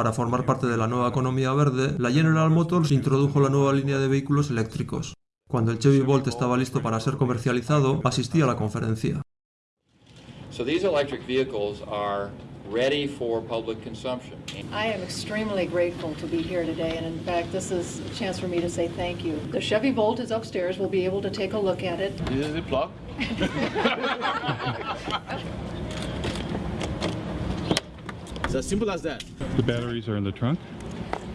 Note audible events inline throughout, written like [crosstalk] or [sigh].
Para formar parte de la nueva economía verde, la General Motors introdujo la nueva línea de vehículos eléctricos. Cuando el Chevy Bolt estaba listo para ser comercializado, asistí a la conferencia. So these electric vehicles are ready for public consumption. I am extremely grateful to be here today, and in fact, this is a chance for me to say thank you. The Chevy Volt is upstairs. We'll be able to take a look at it. Is it plug? [laughs] [laughs] It's as simple as that. The batteries are in the trunk?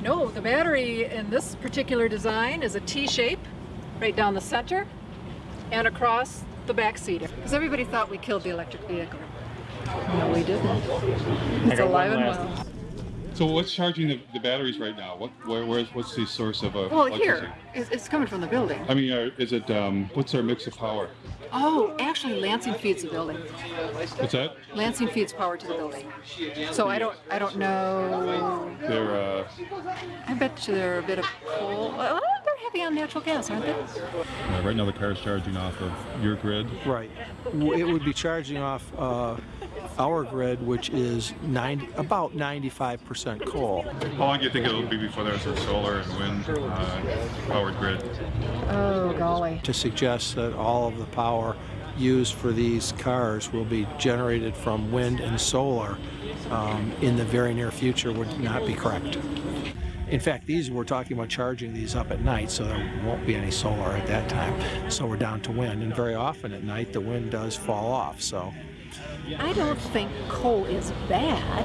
No, the battery in this particular design is a T-shape right down the center and across the back seat. Because everybody thought we killed the electric vehicle. No, we didn't. It's alive and well. So what's charging the, the batteries right now? What, where, where's, what's the source of uh, Well, electricity? here, it's, it's coming from the building. I mean, are, is it, um, what's our mix of power? Oh, actually, Lansing feeds the building. What's that? Lansing feeds power to the building. So I don't, I don't know. They're, uh, I bet you they're a bit of coal. Well, they're heavy on natural gas, aren't they? uh, right now the car is charging off of your grid. Right. It would be charging off uh, our grid, which is 90, about 95% coal. How long do you think it'll be before there's a solar and wind uh, powered grid? Oh, golly. To suggest that all of the power used for these cars will be generated from wind and solar um, in the very near future would not be correct. In fact, these we're talking about charging these up at night, so there won't be any solar at that time. So we're down to wind, and very often at night the wind does fall off. So I don't think coal is bad.